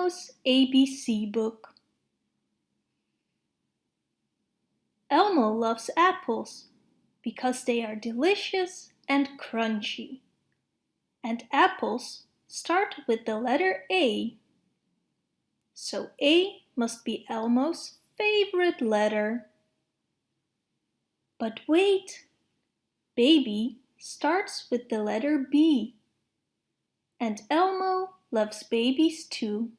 Elmo's ABC book. Elmo loves apples because they are delicious and crunchy. And apples start with the letter A. So A must be Elmo's favorite letter. But wait! Baby starts with the letter B. And Elmo loves babies too.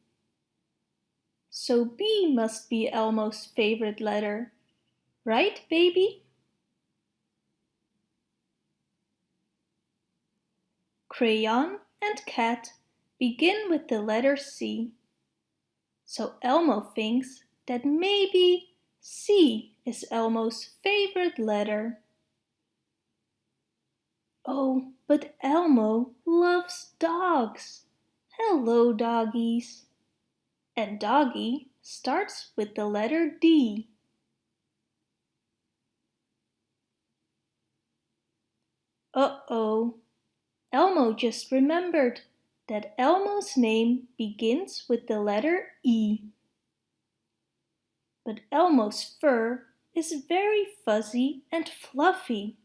So B must be Elmo's favorite letter. Right, baby? Crayon and cat begin with the letter C. So Elmo thinks that maybe C is Elmo's favorite letter. Oh, but Elmo loves dogs. Hello, doggies. And doggy starts with the letter D. Uh-oh, Elmo just remembered that Elmo's name begins with the letter E. But Elmo's fur is very fuzzy and fluffy.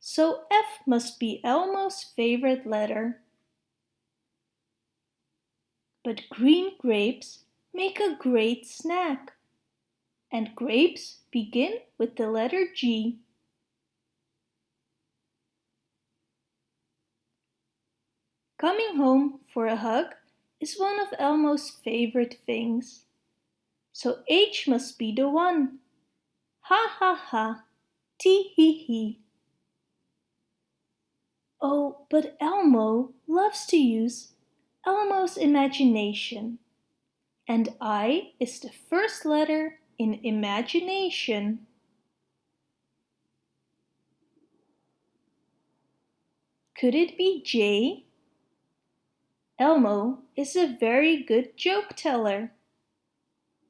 So F must be Elmo's favorite letter. But green grapes make a great snack. And grapes begin with the letter G. Coming home for a hug is one of Elmo's favorite things. So H must be the one. Ha ha ha, tee hee hee. Oh, but Elmo loves to use Elmo's imagination. And I is the first letter in imagination. Could it be J? Elmo is a very good joke teller.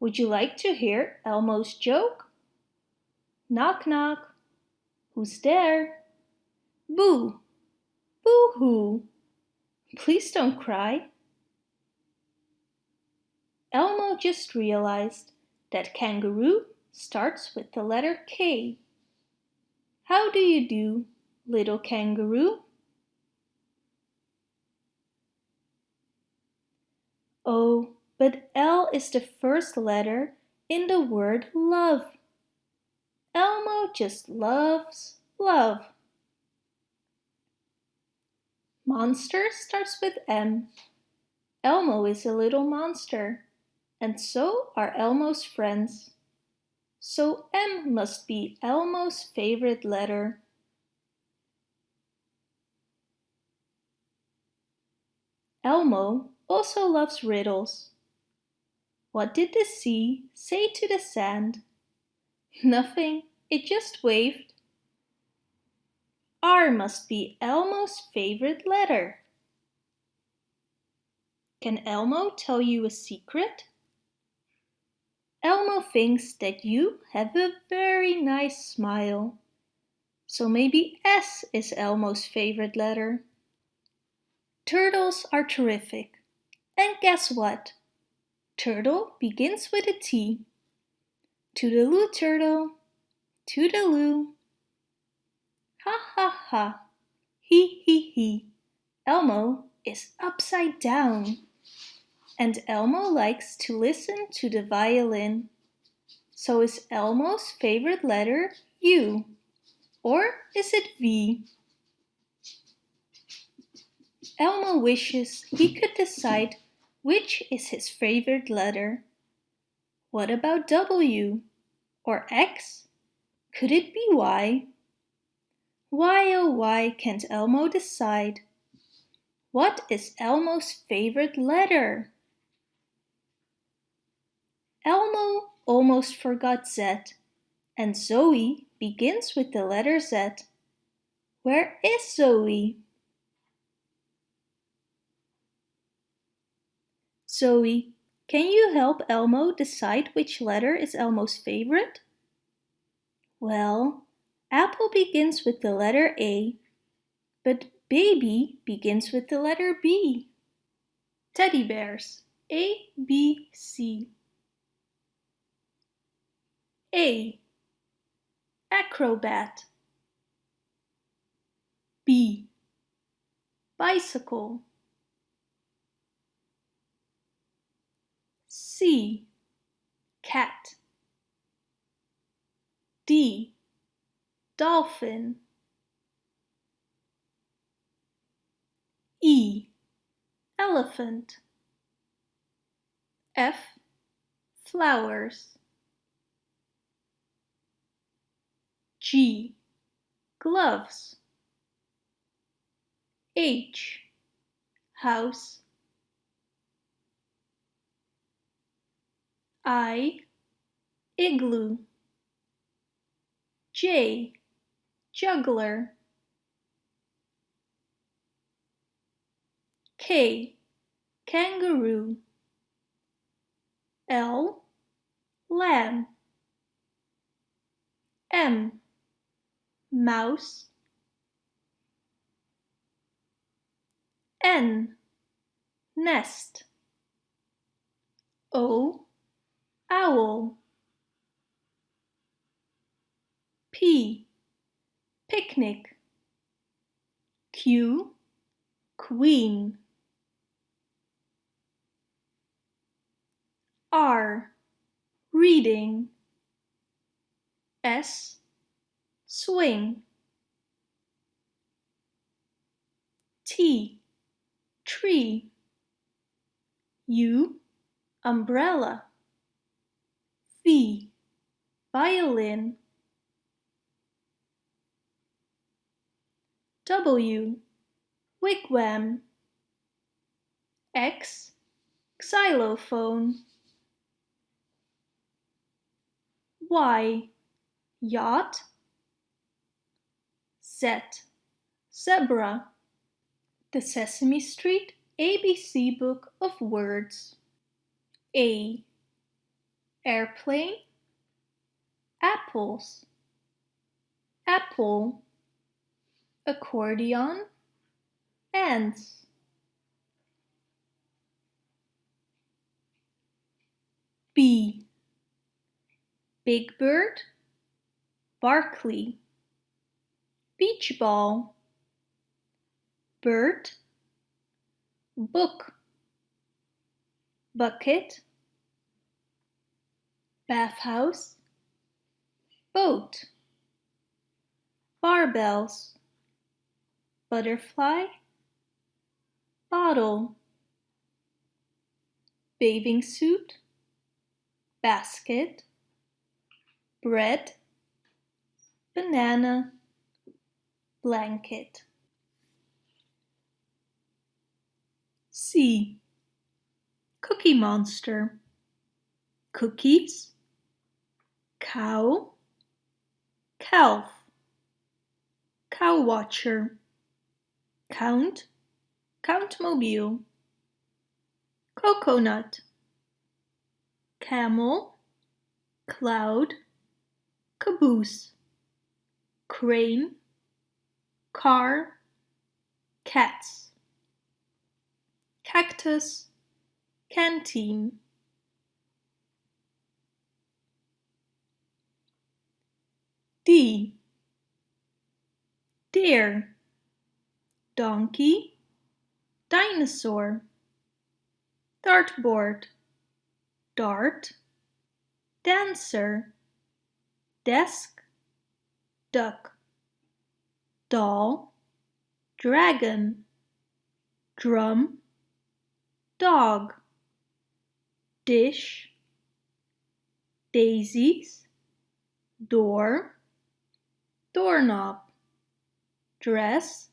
Would you like to hear Elmo's joke? Knock knock. Who's there? Boo! Boo-hoo! Please don't cry. Elmo just realized that kangaroo starts with the letter K. How do you do, little kangaroo? Oh, but L is the first letter in the word love. Elmo just loves love. Monster starts with M. Elmo is a little monster, and so are Elmo's friends. So M must be Elmo's favorite letter. Elmo also loves riddles. What did the sea say to the sand? Nothing, it just waved. R must be Elmo's favorite letter. Can Elmo tell you a secret? Elmo thinks that you have a very nice smile. So maybe S is Elmo's favorite letter. Turtles are terrific. And guess what? Turtle begins with a T. Toodaloo turtle, toodaloo. Ha ha ha, he he he. Elmo is upside down. And Elmo likes to listen to the violin. So is Elmo's favorite letter U? Or is it V? Elmo wishes he could decide which is his favorite letter? What about W? Or X? Could it be Y? Why oh why can't Elmo decide? What is Elmo's favorite letter? Elmo almost forgot Z, and Zoe begins with the letter Z. Where is Zoe? Zoe, can you help Elmo decide which letter is Elmo's favorite? Well, apple begins with the letter A, but baby begins with the letter B. Teddy bears. A, B, C. A. Acrobat. B. Bicycle. C. Cat. D. Dolphin. E. Elephant. F. Flowers. G. Gloves. H. House. I. Igloo. J. Juggler. K. Kangaroo. L. Lamb. M. Mouse. N. Nest. O. Owl. P. Picnic. Q. Queen. R. Reading. S. Swing. T. Tree. U. Umbrella. V. Violin. W. Wigwam. X. Xylophone. Y. Yacht. Z. Zebra. The Sesame Street ABC Book of Words. A. Airplane. Apples. Apple. Accordion. Ants. B. Big Bird. Barkley. Beach ball. Bird. Book. Bucket. Bathhouse. Boat. Barbells. Butterfly. Bottle. Bathing suit. Basket. Bread. Banana. Blanket. C. Cookie Monster. Cookies. Cow. Calf. Cow Watcher. Count. Countmobile. Coconut. Camel. Cloud. Caboose. Crane. Car. Cats. Cactus. Canteen. D. Deer. Donkey. Dinosaur. Dartboard. Dart. Dancer. Desk. Duck. Doll. Dragon. Drum. Dog. Dish. Daisies. Door doorknob, dress,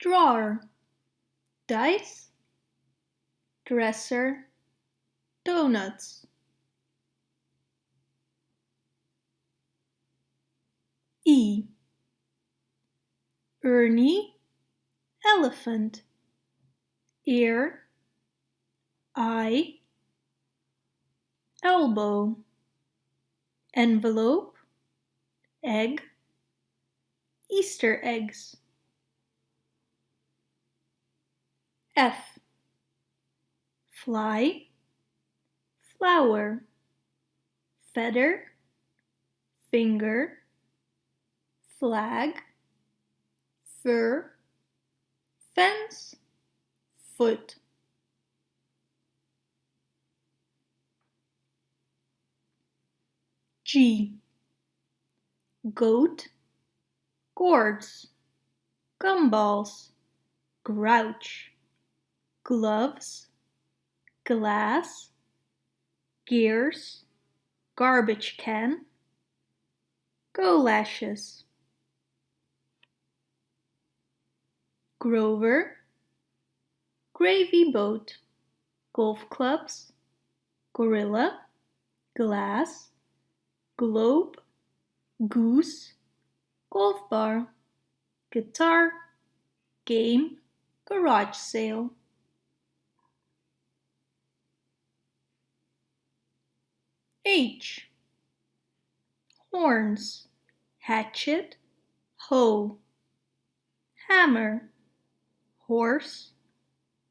drawer, dice, dresser, donuts. E. Ernie, elephant, ear, eye, elbow, envelope, egg, Easter eggs. F. fly, flower, feather, finger, flag, fur, fence, foot. G. Goat, gourds, gumballs, grouch, gloves, glass, gears, garbage can, go golashes. Grover, gravy boat, golf clubs, gorilla, glass, globe, goose, golf bar, guitar, game, garage sale. H. Horns, hatchet, hoe, hammer, horse,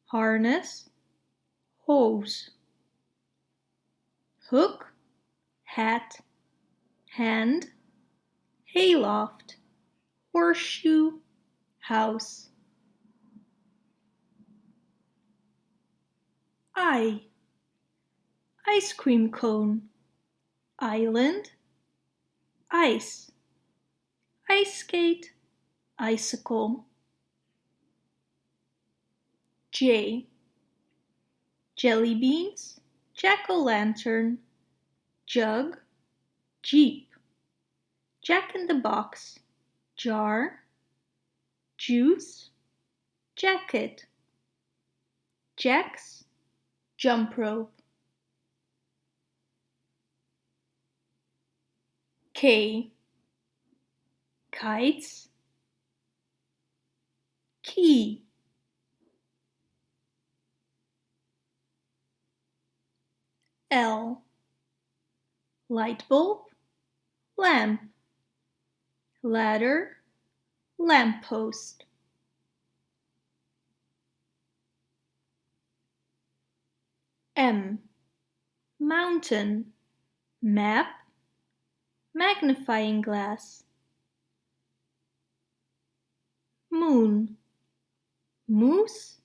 harness, hose. Hook, hat, hand, hayloft, horseshoe, house. I. Ice cream cone, island, ice, ice skate, icicle. J. Jelly beans, jack-o'-lantern, jug, jeep, jack-in-the-box, jar, juice, jacket, jacks, jump rope. K. Kites, key. L. Light bulb, lamp, ladder, lamp post. M. Mountain, map, magnifying glass. Moon, moose,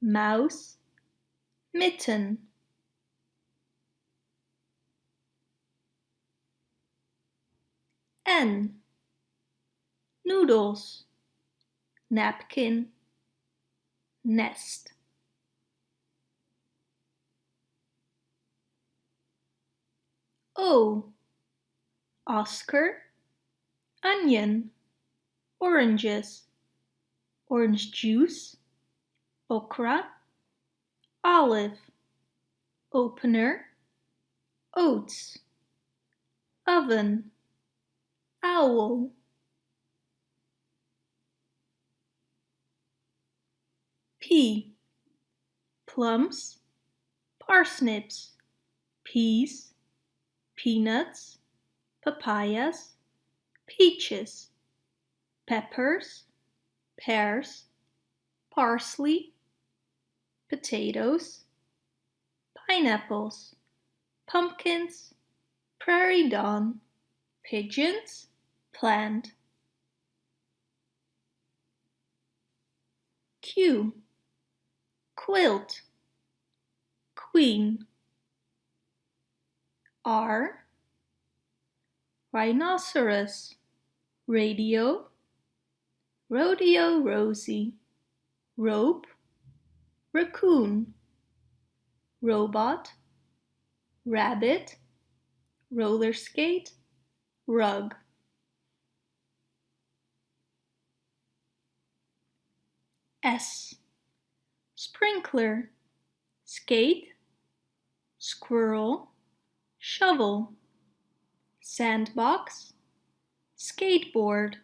mouse, mitten. N. Noodles, napkin, nest. O. Oscar, onion, oranges, orange juice, okra, olive, opener, oats, oven, owl. P. Plums, parsnips, peas, peanuts, papayas, peaches, peppers, pears, parsley, potatoes, pineapples, pumpkins, Prairie Dawn, pigeons, plant. Q. Quilt, queen. R. Rhinoceros, radio, rodeo Rosie, rope, raccoon, robot, rabbit, roller skate, rug. S. Sprinkler, skate, squirrel, shovel, sandbox, skateboard,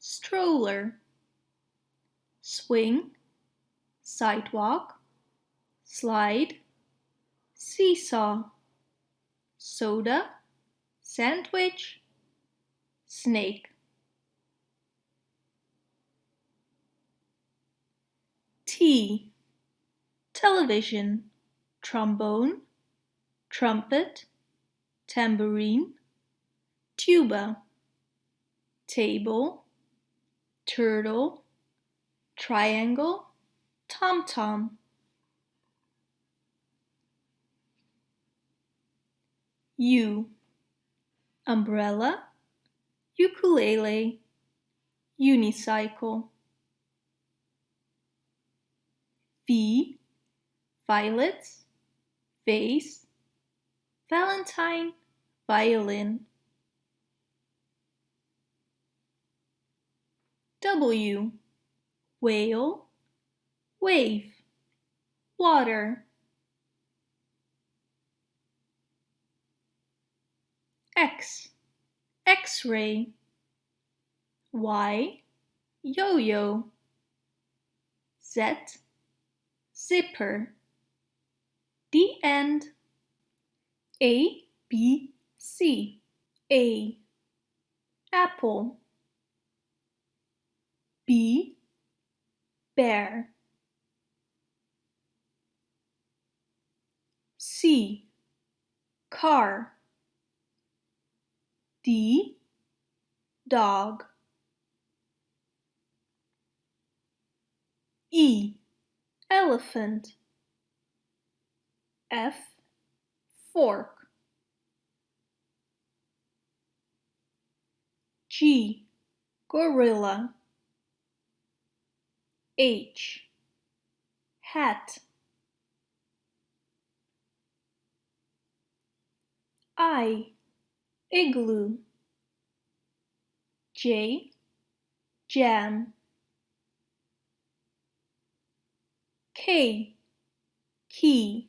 stroller, swing, sidewalk, slide, seesaw, soda, sandwich, snake. T. television, trombone, trumpet, tambourine, tuba, table, turtle, triangle, tom-tom. U umbrella, ukulele, unicycle. V violets, vase, valentine, violin. W. Whale, wave, water. X. X-ray. Y. Yo-yo. Z. Zipper. The end A B C A apple. B bear. C car. D dog. E elephant. F fork G gorilla. H hat. I igloo. J jam. K key.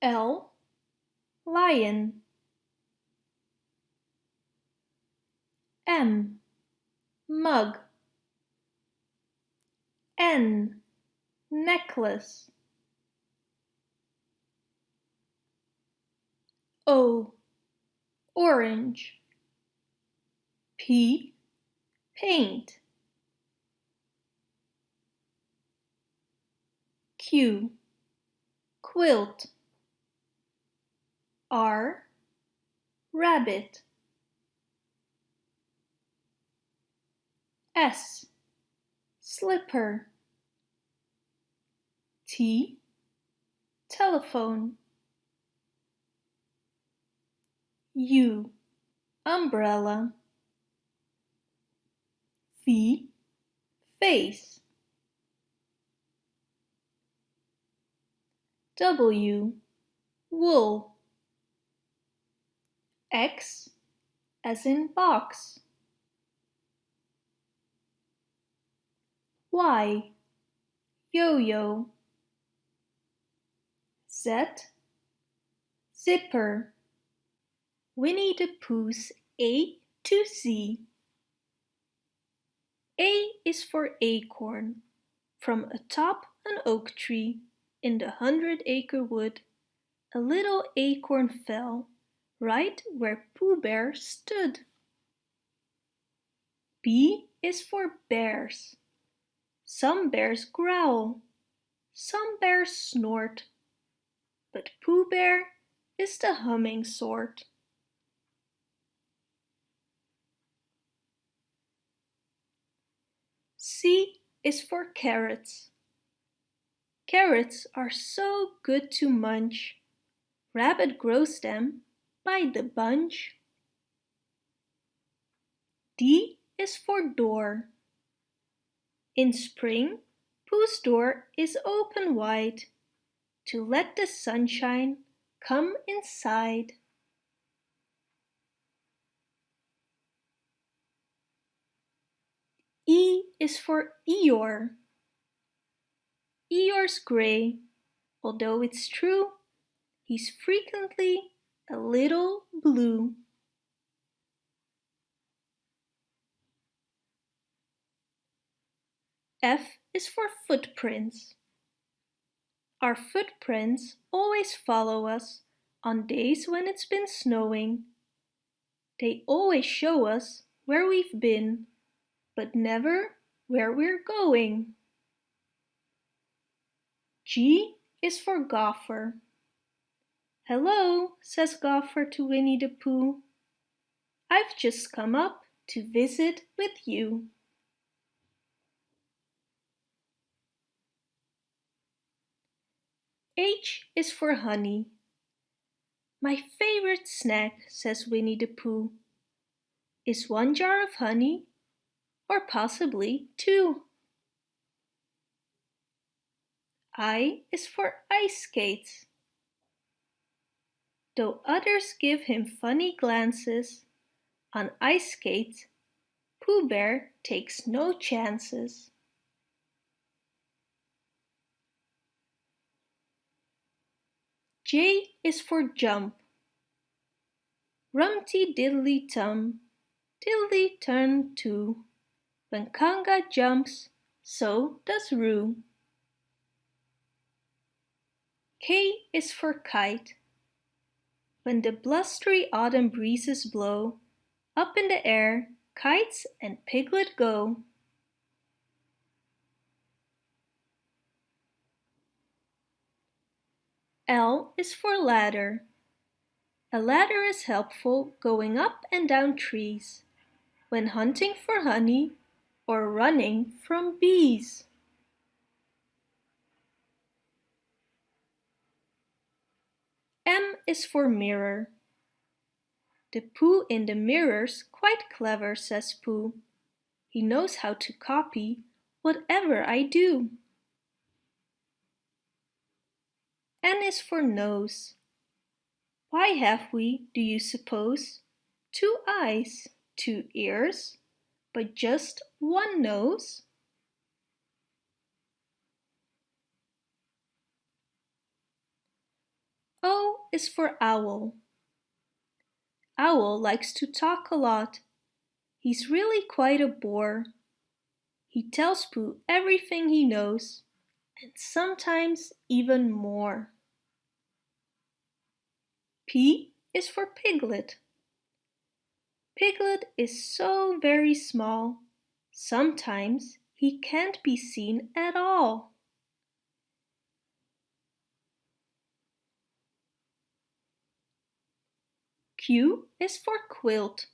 L lion M. Mug. N. Necklace. O. Orange. P. Paint. Q. Quilt. R. Rabbit S. Slipper. T. Telephone. U. Umbrella. V. Face. W. Wool. X. As in box Y yo-yo Z zipper Winnie the Pooh's A to Z A is for acorn. From atop an oak tree in the hundred acre wood, a little acorn fell right where Pooh Bear stood. B is for bears. Some bears growl, some bears snort, but Pooh Bear is the humming sort. C is for carrots. Carrots are so good to munch. Rabbit grows them by the bunch. D is for door. In spring, Pooh's door is open wide to let the sunshine come inside. E is for Eeyore. Eeyore's grey, although it's true, he's frequently a little blue. F is for footprints. Our footprints always follow us on days when it's been snowing. They always show us where we've been but never where we're going. G is for Gopher. Hello, says Gopher to Winnie the Pooh. I've just come up to visit with you. H is for honey. My favorite snack, says Winnie the Pooh. Is one jar of honey or possibly two? I is for ice skates. Though others give him funny glances, on ice skates, Pooh Bear takes no chances. J is for jump. Rumty diddly tum, diddly turn too. When Kanga jumps, so does Roo. K is for kite. When the blustery autumn breezes blow, up in the air, kites and Piglet go. L is for ladder. A ladder is helpful going up and down trees, when hunting for honey or running from bees. M is for mirror. The Pooh in the mirror's quite clever, says Pooh. He knows how to copy whatever I do. N is for nose. Why have we, do you suppose, two eyes, two ears, but just one nose? O is for owl. Owl likes to talk a lot. He's really quite a bore. He tells Pooh everything he knows, and sometimes even more. P is for Piglet. Piglet is so very small, sometimes he can't be seen at all. Q is for quilt.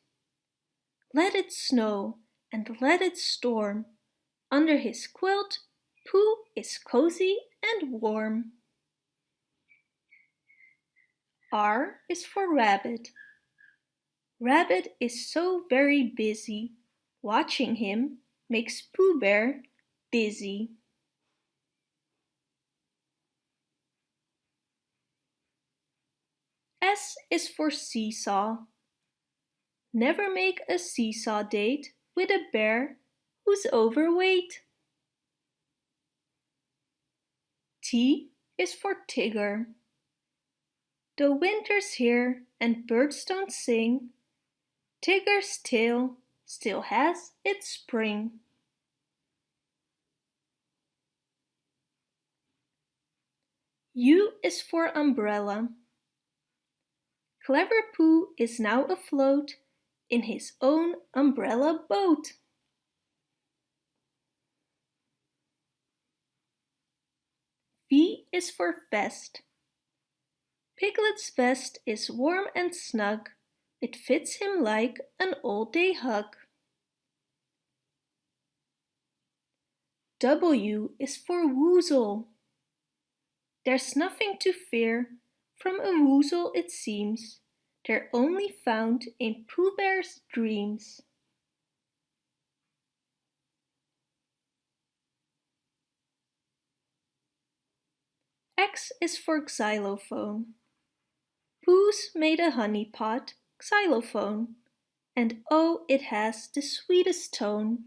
Let it snow and let it storm. Under his quilt, Pooh is cozy and warm. R is for rabbit. Rabbit is so very busy. Watching him makes Pooh Bear dizzy. S is for seesaw. Never make a seesaw date with a bear who's overweight. T is for Tigger. Though winter's here and birds don't sing, Tigger's tail still has its spring. U is for umbrella. Clever Pooh is now afloat in his own umbrella boat. V is for vest. Piglet's vest is warm and snug. It fits him like an all-day hug. W is for woozle. There's nothing to fear from a woozle it seems, they're only found in Pooh Bear's dreams. X is for xylophone. Pooh's made a honey pot xylophone, and oh, it has the sweetest tone.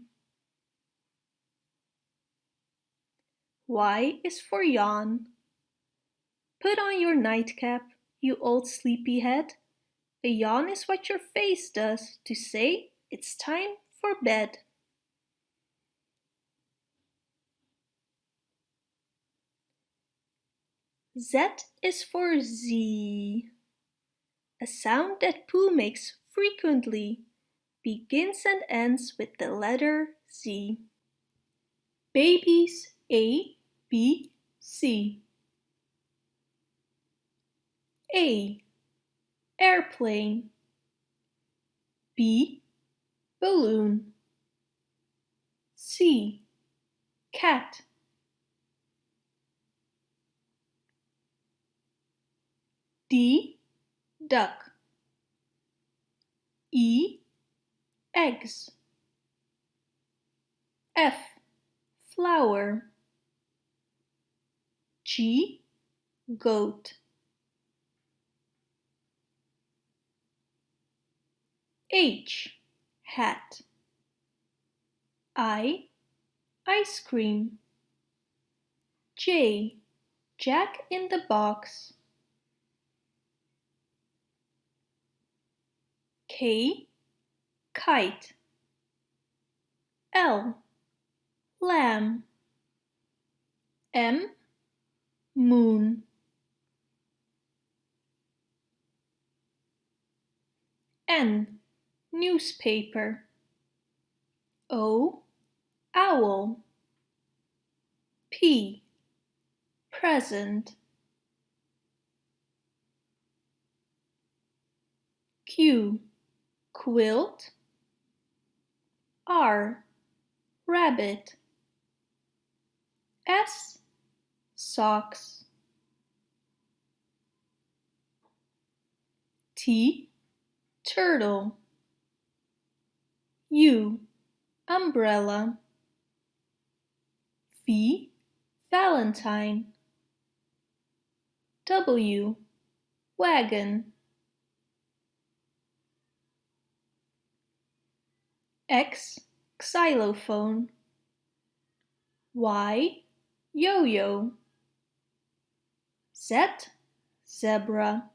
Y is for yawn. Put on your nightcap, you old sleepyhead. A yawn is what your face does to say it's time for bed. Z is for Z. A sound that Pooh makes frequently begins and ends with the letter Z. Babies A, B, C. A. Airplane B. Balloon C. Cat D. Duck E. Eggs F. Flower G. Goat H. Hat I. Ice cream J. Jack in the box K. Kite L. Lamb M. Moon N. Newspaper O. Owl P. Present Q. Quilt R. Rabbit S. Socks T. Turtle U. Umbrella V. Valentine W. Wagon X. Xylophone Y. Yo-yo Z. Zebra